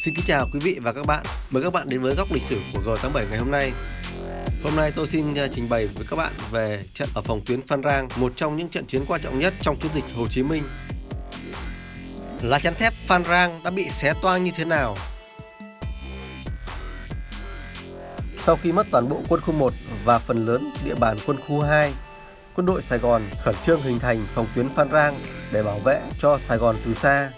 Xin kính chào quý vị và các bạn. Mời các bạn đến với góc lịch sử của G87 ngày hôm nay. Hôm nay tôi xin à, trình bày với các bạn về trận ở phòng tuyến Phan Rang, một trong những trận chiến quan trọng nhất trong chiến dịch Hồ Chí Minh. Lá chắn thép Phan Rang đã bị xé toang như thế nào? Sau khi mất toàn bộ quân khu 1 và phần lớn địa bàn quân khu 2, quân đội Sài Gòn khẩn trương hình thành phòng tuyến Phan Rang để bảo vệ cho Sài Gòn từ xa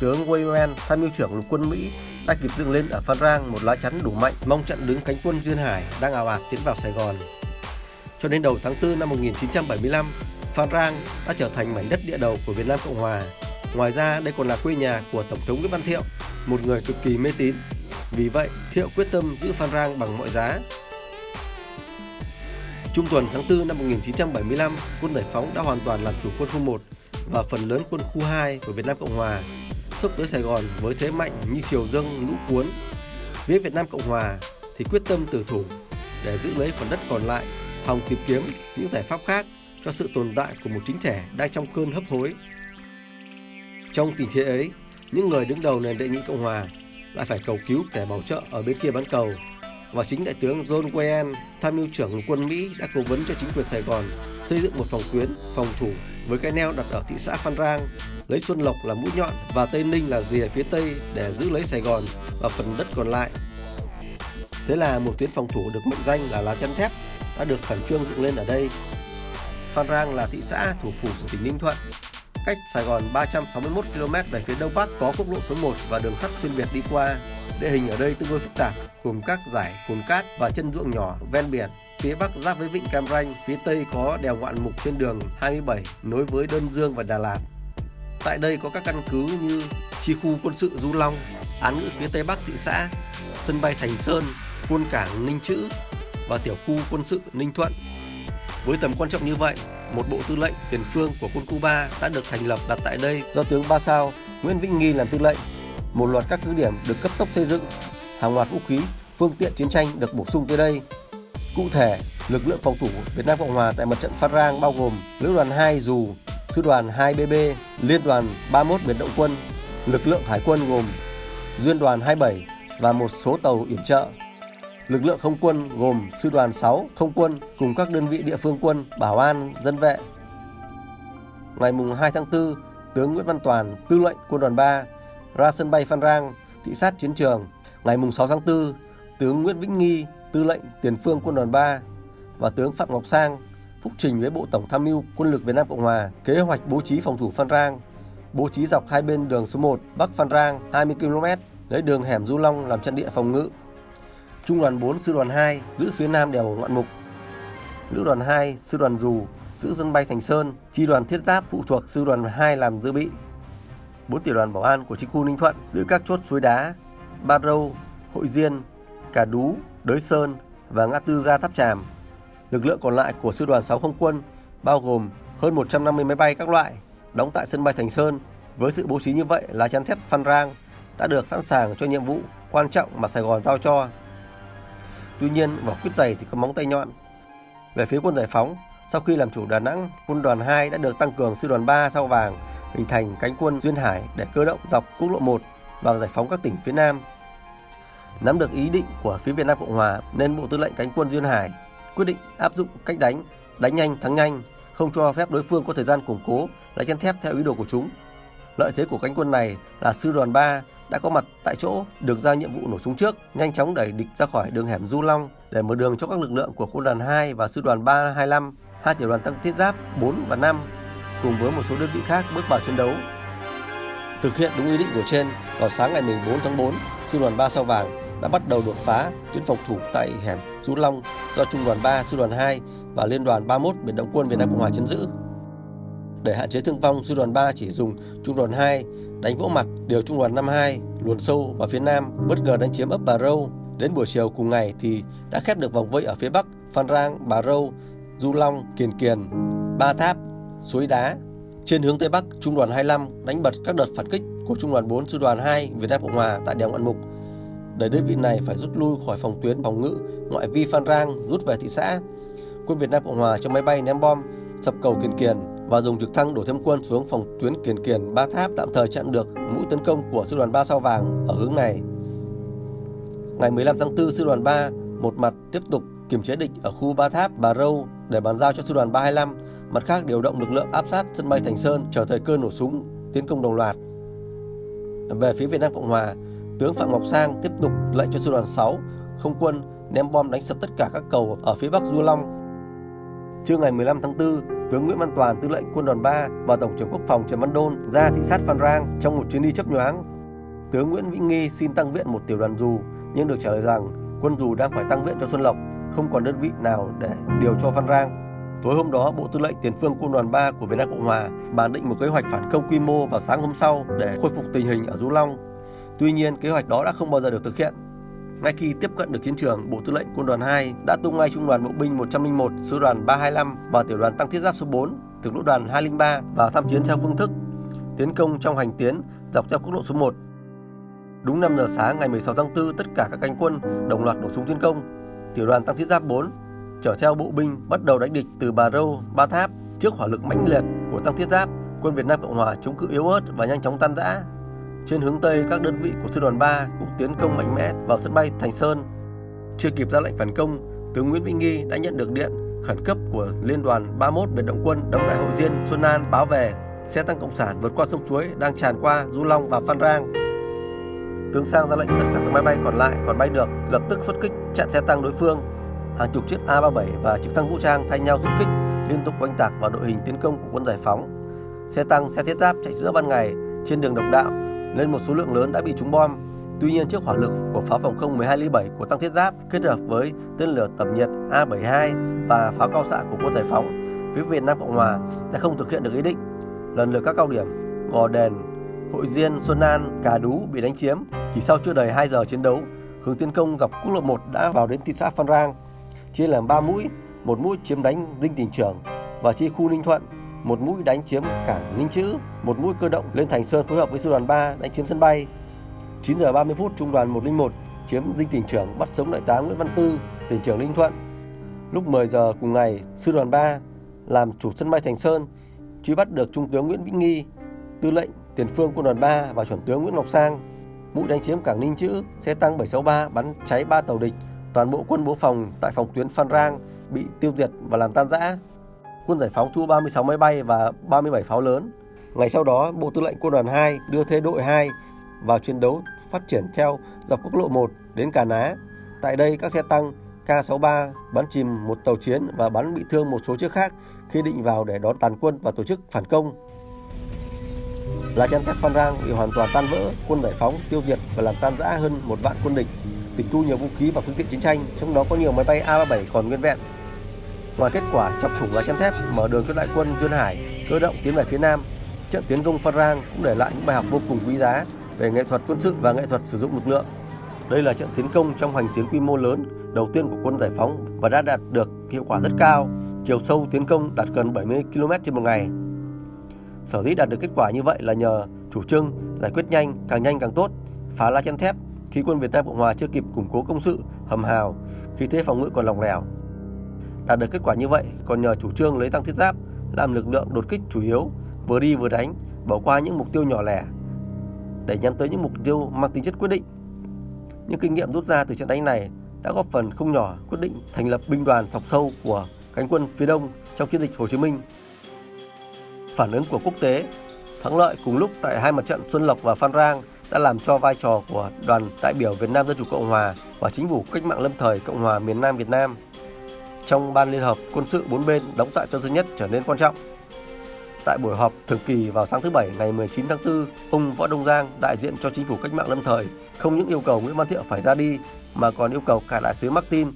tướng Wayman, tham mưu trưởng lục quân Mỹ, đã kịp dựng lên ở Phan Rang một lá chắn đủ mạnh mong chặn đứng cánh quân Duyên Hải đang ào ạt tiến vào Sài Gòn. Cho đến đầu tháng 4 năm 1975, Phan Rang đã trở thành mảnh đất địa đầu của Việt Nam Cộng Hòa. Ngoài ra, đây còn là quê nhà của Tổng thống Nguyễn Văn Thiệu, một người cực kỳ mê tín. Vì vậy, Thiệu quyết tâm giữ Phan Rang bằng mọi giá. Trung tuần tháng 4 năm 1975, quân giải phóng đã hoàn toàn làm chủ quân khu 1 và phần lớn quân khu 2 của Việt Nam Cộng Hòa xúc tới Sài Gòn với thế mạnh như chiều dâng lũ cuốn. Phía Việt Nam Cộng Hòa thì quyết tâm tử thủ để giữ lấy phần đất còn lại, hòng tìm kiếm những giải pháp khác cho sự tồn tại của một chính thể đang trong cơn hấp hối. Trong tình thế ấy, những người đứng đầu nền đệ nhị Cộng Hòa lại phải cầu cứu kẻ bảo trợ ở bên kia bán cầu và chính đại tướng John Wayne, tham mưu trưởng quân Mỹ đã cố vấn cho chính quyền Sài Gòn xây dựng một phòng tuyến, phòng thủ với cái neo đặt ở thị xã Phan Rang lấy Xuân Lộc là mũi nhọn và Tây Ninh là rìa phía Tây để giữ lấy Sài Gòn và phần đất còn lại. Thế là một tuyến phòng thủ được mệnh danh là lá chắn thép đã được khẩn trương dựng lên ở đây. Phan Rang là thị xã thủ phủ của tỉnh Ninh Thuận, cách Sài Gòn 361 km về phía đông bắc có quốc lộ số 1 và đường sắt xuyên Việt đi qua. Địa hình ở đây tương đối phức tạp, gồm các dải cồn cát và chân ruộng nhỏ ven biển. Phía bắc giáp với vịnh Cam Ranh, phía tây có đèo ngoạn mục trên đường 27 nối với Đơn Dương và Đà Lạt. Tại đây có các căn cứ như chi khu quân sự Du Long, án ngữ phía tây bắc thị xã, sân bay Thành Sơn, quân cảng Ninh Chữ và tiểu khu quân sự Ninh Thuận. Với tầm quan trọng như vậy, một bộ tư lệnh tiền phương của quân khu 3 đã được thành lập đặt tại đây do tướng Ba Sao Nguyễn Vĩnh Nghi làm tư lệnh. Một loạt các cứ điểm được cấp tốc xây dựng, hàng loạt vũ khí, phương tiện chiến tranh được bổ sung tới đây. Cụ thể, lực lượng phòng thủ Việt Nam Cộng Hòa tại mặt trận Phan Rang bao gồm Lữ đoàn 2 Dù, Sư đoàn 2BB, Liên đoàn 31 biệt động quân, lực lượng hải quân gồm Duyên đoàn 27 và một số tàu yểm trợ. Lực lượng không quân gồm Sư đoàn 6 không quân cùng các đơn vị địa phương quân, bảo an, dân vệ. Ngày mùng 2 tháng 4, tướng Nguyễn Văn Toàn, tư lệnh quân đoàn 3, ra sân bay Phan Rang, thị sát chiến trường. Ngày mùng 6 tháng 4, tướng Nguyễn Vĩnh Nghi, tư lệnh tiền phương quân đoàn 3 và tướng Phạm Ngọc Sang, phúc trình với Bộ Tổng tham mưu Quân lực Việt Nam Cộng Hòa kế hoạch bố trí phòng thủ Phan Rang, bố trí dọc hai bên đường số 1 Bắc Phan Rang 20 km, lấy đường hẻm Du Long làm trận địa phòng ngự. Trung đoàn 4 Sư đoàn 2 giữ phía nam đèo Ngoạn Mục. Lữ đoàn 2 Sư đoàn Dù giữ sân bay Thành Sơn, chi đoàn thiết giáp phụ thuộc Sư đoàn 2 làm dự bị. Bốn tiểu đoàn bảo an của chính khu Ninh Thuận giữ các chốt suối đá, Ba Râu, Hội Diên, Cà Đú, Đới Sơn và ngã tư ga Tháp Tràm Lực lượng còn lại của sư đoàn 6 không quân bao gồm hơn 150 máy bay các loại đóng tại sân bay Thành Sơn. Với sự bố trí như vậy, là chắn thép Phan Rang đã được sẵn sàng cho nhiệm vụ quan trọng mà Sài Gòn giao cho. Tuy nhiên, vỏ quýt dày thì có móng tay nhọn. Về phía quân giải phóng, sau khi làm chủ Đà Nẵng, quân đoàn 2 đã được tăng cường sư đoàn 3 sao vàng, hình thành cánh quân duyên hải để cơ động dọc quốc lộ 1 và giải phóng các tỉnh phía Nam. Nắm được ý định của phía Việt Nam Cộng Hòa nên Bộ Tư lệnh cánh quân duyên hải quyết định áp dụng cách đánh, đánh nhanh thắng nhanh, không cho phép đối phương có thời gian củng cố, lại chân thép theo ý đồ của chúng. Lợi thế của cánh quân này là sư đoàn 3 đã có mặt tại chỗ, được giao nhiệm vụ nổ súng trước, nhanh chóng đẩy địch ra khỏi đường hẻm Du Long để mở đường cho các lực lượng của quân đoàn 2 và sư đoàn 325, hai tiểu đoàn tăng thiết giáp 4 và 5 cùng với một số đơn vị khác bước vào chiến đấu. Thực hiện đúng ý định của trên, vào sáng ngày 14 tháng 4, sư đoàn 3 sao vàng đã bắt đầu đột phá tuyến phòng thủ tại hẻm Du Long do Trung đoàn 3, Sư đoàn 2 và Liên đoàn 31 Biển Động quân Việt Nam Cộng hòa chấn giữ. Để hạn chế thương vong, Sư đoàn 3 chỉ dùng Trung đoàn 2 đánh vỗ mặt điều Trung đoàn 52 luồn sâu vào phía nam, bất ngờ đánh chiếm ấp Bà Râu. Đến buổi chiều cùng ngày thì đã khép được vòng vây ở phía bắc Phan Rang, Bà Râu, Du Long, Kiền Kiền, Ba Tháp, Suối Đá. Trên hướng Tây Bắc, Trung đoàn 25 đánh bật các đợt phản kích của Trung đoàn 4 Sư đoàn 2 Việt Nam Cộng Hòa tại đèo Ngoạn Mục để đơn vị này phải rút lui khỏi phòng tuyến phòng ngự ngoại vi Phan Rang rút về thị xã. Quân Việt Nam Cộng Hòa cho máy bay ném bom sập cầu Kiền Kiền và dùng trực thăng đổ thêm quân xuống phòng tuyến Kiền Kiền Ba Tháp tạm thời chặn được mũi tấn công của sư đoàn Ba Sao Vàng ở hướng này. Ngày 15 tháng 4, sư đoàn 3 một mặt tiếp tục kiểm chế địch ở khu Ba Tháp, Bà Râu để bàn giao cho sư đoàn 325, mặt khác điều động lực lượng áp sát sân bay Thành Sơn chờ thời cơ nổ súng tiến công đồng loạt. Về phía Việt Nam Cộng Hòa, tướng Phạm Ngọc Sang tiếp tục lệnh cho sư đoàn 6 không quân ném bom đánh sập tất cả các cầu ở phía Bắc Du Long. Trưa ngày 15 tháng 4, tướng Nguyễn Văn Toàn, tư lệnh quân đoàn 3 và tổng trưởng quốc phòng Trần Văn Đôn ra thị sát Phan Rang trong một chuyến đi chấp nhoáng. Tướng Nguyễn Vĩnh Nghi xin tăng viện một tiểu đoàn dù nhưng được trả lời rằng quân dù đang phải tăng viện cho Xuân Lộc, không còn đơn vị nào để điều cho Phan Rang. Tối hôm đó, Bộ Tư lệnh Tiền phương Quân đoàn 3 của Việt Nam Cộng Hòa bàn định một kế hoạch phản công quy mô vào sáng hôm sau để khôi phục tình hình ở Du Long. Tuy nhiên, kế hoạch đó đã không bao giờ được thực hiện. Ngay khi tiếp cận được chiến trường, Bộ Tư lệnh Quân đoàn 2 đã tung ngay Trung đoàn Bộ binh 101, Sư đoàn 325 và Tiểu đoàn Tăng thiết giáp số 4, từ Lữ đoàn 203 vào tham chiến theo phương thức tiến công trong hành tiến dọc theo quốc lộ số 1. Đúng 5 giờ sáng ngày 16 tháng 4, tất cả các cánh quân đồng loạt nổ súng tiến công. Tiểu đoàn Tăng thiết giáp 4 chở theo bộ binh bắt đầu đánh địch từ Bà Râu, Ba Tháp trước hỏa lực mãnh liệt của Tăng thiết giáp. Quân Việt Nam Cộng Hòa chống cự yếu ớt và nhanh chóng tan rã. Trên hướng Tây, các đơn vị của Sư đoàn 3 cũng tiến công mạnh mẽ vào sân bay Thành Sơn. Chưa kịp ra lệnh phản công, tướng Nguyễn Vĩnh Nghi đã nhận được điện khẩn cấp của Liên đoàn 31 Biệt động quân đóng tại Hội Diên, Xuân An báo về xe tăng cộng sản vượt qua sông suối đang tràn qua Du Long và Phan Rang. Tướng Sang ra lệnh tất cả các máy bay còn lại còn bay được lập tức xuất kích chặn xe tăng đối phương. Hàng chục chiếc A-37 và trực thăng vũ trang thay nhau xuất kích liên tục oanh tạc vào đội hình tiến công của quân giải phóng. Xe tăng, xe thiết giáp chạy giữa ban ngày trên đường độc đạo nên một số lượng lớn đã bị trúng bom. Tuy nhiên trước hỏa lực của pháo phòng không 12 ly 7 của tăng thiết giáp kết hợp với tên lửa tầm nhiệt A72 và pháo cao xạ của quân giải phóng, phía Việt Nam Cộng Hòa đã không thực hiện được ý định. Lần lượt các cao điểm Gò Đền, Hội Diên, Xuân An, Cà Đú bị đánh chiếm. Chỉ sau chưa đầy 2 giờ chiến đấu, hướng tiến công dọc quốc lộ 1 đã vào đến thị xã Phan Rang, chia làm 3 mũi, một mũi chiếm đánh Dinh Tỉnh Trưởng và chi khu Ninh Thuận, một mũi đánh chiếm cảng Ninh Chữ, một mũi cơ động lên Thành Sơn phối hợp với sư đoàn 3 đánh chiếm sân bay. 9 giờ 30 phút trung đoàn 101 chiếm Dinh Tỉnh Trưởng bắt sống đại tá Nguyễn Văn Tư, tỉnh trưởng Ninh Thuận. Lúc 10 giờ cùng ngày, sư đoàn 3 làm chủ sân bay Thành Sơn, truy bắt được trung tướng Nguyễn Vĩnh Nghi, tư lệnh tiền phương quân đoàn 3 và chuẩn tướng Nguyễn Ngọc Sang. Mũi đánh chiếm cảng Ninh Chữ, xe tăng 763 bắn cháy 3 tàu địch, toàn bộ quân bố phòng tại phòng tuyến Phan Rang bị tiêu diệt và làm tan rã. Quân giải phóng thu 36 máy bay và 37 pháo lớn. Ngày sau đó, Bộ Tư lệnh Quân đoàn 2 đưa thế đội 2 vào chiến đấu phát triển theo dọc quốc lộ 1 đến Cà Ná. Tại đây, các xe tăng K63 bắn chìm một tàu chiến và bắn bị thương một số chiếc khác khi định vào để đón tàn quân và tổ chức phản công. Lá chắn thép Phan Rang bị hoàn toàn tan vỡ, quân giải phóng tiêu diệt và làm tan rã hơn một vạn quân địch, tịch thu nhiều vũ khí và phương tiện chiến tranh, trong đó có nhiều máy bay A-37 còn nguyên vẹn. Ngoài kết quả chọc thủng lá chắn thép, mở đường cho đại quân Duyên Hải cơ động tiến về phía Nam, trận tiến công Phan Rang cũng để lại những bài học vô cùng quý giá về nghệ thuật quân sự và nghệ thuật sử dụng lực lượng. Đây là trận tiến công trong hành tiến quy mô lớn đầu tiên của quân giải phóng và đã đạt được hiệu quả rất cao. Chiều sâu tiến công đạt gần 70 km trên một ngày. Sở dĩ đạt được kết quả như vậy là nhờ chủ trương giải quyết nhanh, càng nhanh càng tốt, phá lá chắn thép khi quân Việt Nam Cộng Hòa chưa kịp củng cố công sự, hầm hào, khi thế phòng ngự còn lỏng lẻo. Đạt được kết quả như vậy còn nhờ chủ trương lấy tăng thiết giáp làm lực lượng đột kích chủ yếu, vừa đi vừa đánh, bỏ qua những mục tiêu nhỏ lẻ để nhắm tới những mục tiêu mang tính chất quyết định. Những kinh nghiệm rút ra từ trận đánh này đã góp phần không nhỏ quyết định thành lập binh đoàn sọc sâu của cánh quân phía đông trong chiến dịch Hồ Chí Minh. Phản ứng của quốc tế, thắng lợi cùng lúc tại hai mặt trận Xuân Lộc và Phan Rang đã làm cho vai trò của đoàn đại biểu Việt Nam Dân Chủ Cộng Hòa và chính phủ cách mạng lâm thời Cộng hòa miền Nam Việt Nam trong Ban Liên hợp quân sự bốn bên đóng tại Tân Sơn Nhất trở nên quan trọng. Tại buổi họp thường kỳ vào sáng thứ Bảy ngày 19 tháng 4, ông Võ Đông Giang, đại diện cho chính phủ cách mạng lâm thời, không những yêu cầu Nguyễn Văn Thiệu phải ra đi mà còn yêu cầu cả đại sứ Martin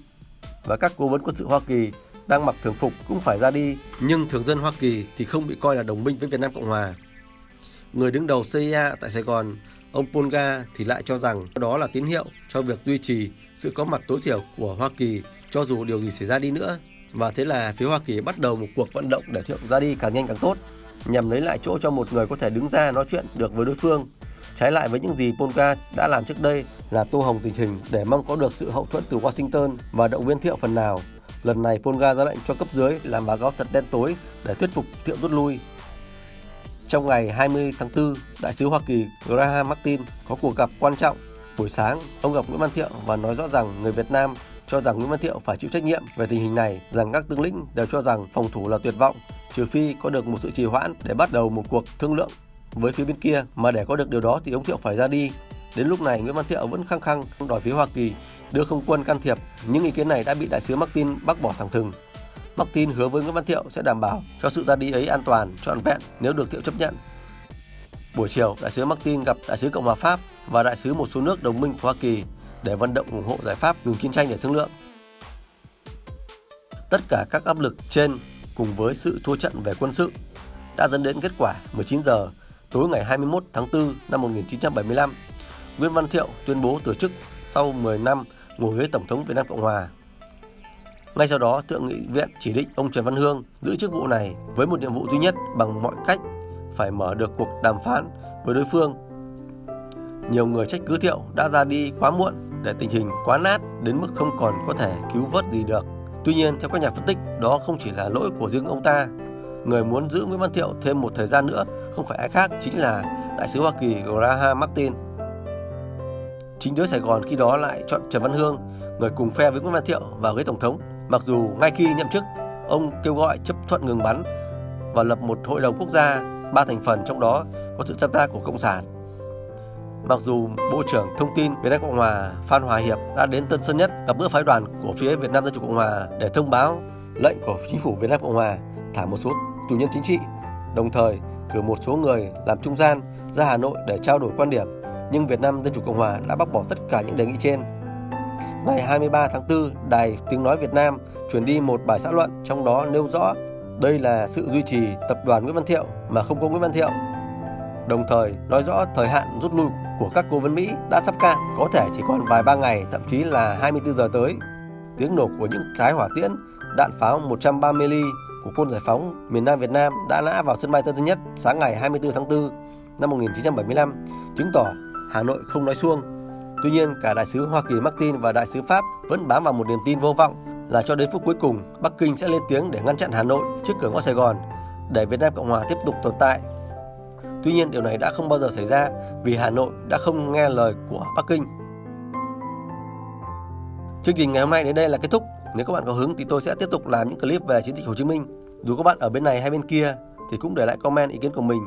và các cố vấn quân sự Hoa Kỳ đang mặc thường phục cũng phải ra đi, nhưng thường dân Hoa Kỳ thì không bị coi là đồng minh với Việt Nam Cộng Hòa. Người đứng đầu CIA tại Sài Gòn, ông Polga thì lại cho rằng đó là tín hiệu cho việc duy trì sự có mặt tối thiểu của Hoa Kỳ cho dù điều gì xảy ra đi nữa. Và thế là phía Hoa Kỳ bắt đầu một cuộc vận động để Thiệu ra đi càng nhanh càng tốt, nhằm lấy lại chỗ cho một người có thể đứng ra nói chuyện được với đối phương. Trái lại với những gì Polka đã làm trước đây là tô hồng tình hình để mong có được sự hậu thuẫn từ Washington và động viên Thiệu phần nào. Lần này Polga ra lệnh cho cấp dưới làm báo cáo thật đen tối để thuyết phục Thiệu rút lui. Trong ngày 20 tháng 4, Đại sứ Hoa Kỳ Graham Martin có cuộc gặp quan trọng Buổi sáng, ông gặp Nguyễn Văn Thiệu và nói rõ rằng người Việt Nam cho rằng Nguyễn Văn Thiệu phải chịu trách nhiệm về tình hình này, rằng các tướng lĩnh đều cho rằng phòng thủ là tuyệt vọng, trừ phi có được một sự trì hoãn để bắt đầu một cuộc thương lượng với phía bên kia, mà để có được điều đó thì ông Thiệu phải ra đi. Đến lúc này, Nguyễn Văn Thiệu vẫn khăng khăng đòi phía Hoa Kỳ đưa không quân can thiệp. Những ý kiến này đã bị đại sứ Martin bác bỏ thẳng thừng. Martin hứa với Nguyễn Văn Thiệu sẽ đảm bảo cho sự ra đi ấy an toàn, trọn vẹn nếu được Thiệu chấp nhận. Buổi chiều, đại sứ Martin gặp đại sứ Cộng hòa Pháp và đại sứ một số nước đồng minh của Hoa Kỳ để vận động ủng hộ giải pháp ngừng chiến tranh để thương lượng. Tất cả các áp lực trên cùng với sự thua trận về quân sự đã dẫn đến kết quả 19 giờ tối ngày 21 tháng 4 năm 1975. Nguyễn Văn Thiệu tuyên bố từ chức sau 10 năm ngồi ghế Tổng thống Việt Nam Cộng Hòa. Ngay sau đó, Thượng nghị viện chỉ định ông Trần Văn Hương giữ chức vụ này với một nhiệm vụ duy nhất bằng mọi cách phải mở được cuộc đàm phán với đối phương. Nhiều người trách cứ Thiệu đã ra đi quá muộn để tình hình quá nát đến mức không còn có thể cứu vớt gì được. Tuy nhiên, theo các nhà phân tích, đó không chỉ là lỗi của riêng ông ta. Người muốn giữ Nguyễn Văn Thiệu thêm một thời gian nữa không phải ai khác chính là đại sứ Hoa Kỳ Graham Martin. Chính giới Sài Gòn khi đó lại chọn Trần Văn Hương, người cùng phe với Nguyễn Văn Thiệu vào ghế tổng thống. Mặc dù ngay khi nhậm chức, ông kêu gọi chấp thuận ngừng bắn và lập một hội đồng quốc gia ba thành phần trong đó có sự tham gia của cộng sản. Mặc dù Bộ trưởng Thông tin Việt Nam Cộng Hòa Phan Hòa Hiệp đã đến Tân Sơn Nhất gặp bữa phái đoàn của phía Việt Nam Dân chủ Cộng Hòa để thông báo lệnh của chính phủ Việt Nam Cộng Hòa thả một số tù nhân chính trị, đồng thời cử một số người làm trung gian ra Hà Nội để trao đổi quan điểm, nhưng Việt Nam Dân chủ Cộng Hòa đã bác bỏ tất cả những đề nghị trên. Ngày 23 tháng 4, Đài Tiếng Nói Việt Nam truyền đi một bài xã luận trong đó nêu rõ đây là sự duy trì tập đoàn Nguyễn Văn Thiệu mà không có Nguyễn Văn Thiệu. Đồng thời nói rõ thời hạn rút lui của các cố vấn Mỹ đã sắp cạn, có thể chỉ còn vài ba ngày, thậm chí là 24 giờ tới. Tiếng nổ của những trái hỏa tiễn, đạn pháo 130 ly của quân giải phóng miền Nam Việt Nam đã nã vào sân bay Tân Sơn Nhất sáng ngày 24 tháng 4 năm 1975, chứng tỏ Hà Nội không nói xuông. Tuy nhiên, cả đại sứ Hoa Kỳ Martin và đại sứ Pháp vẫn bám vào một niềm tin vô vọng là cho đến phút cuối cùng Bắc Kinh sẽ lên tiếng để ngăn chặn Hà Nội trước cửa ngõ Sài Gòn để Việt Nam Cộng Hòa tiếp tục tồn tại. Tuy nhiên, điều này đã không bao giờ xảy ra vì Hà Nội đã không nghe lời của Bắc Kinh. Chương trình ngày hôm nay đến đây là kết thúc. Nếu các bạn có hứng thì tôi sẽ tiếp tục làm những clip về chiến dịch Hồ Chí Minh. Dù các bạn ở bên này hay bên kia thì cũng để lại comment ý kiến của mình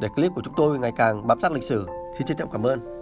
để clip của chúng tôi ngày càng bám sát lịch sử. Xin trân trọng cảm ơn.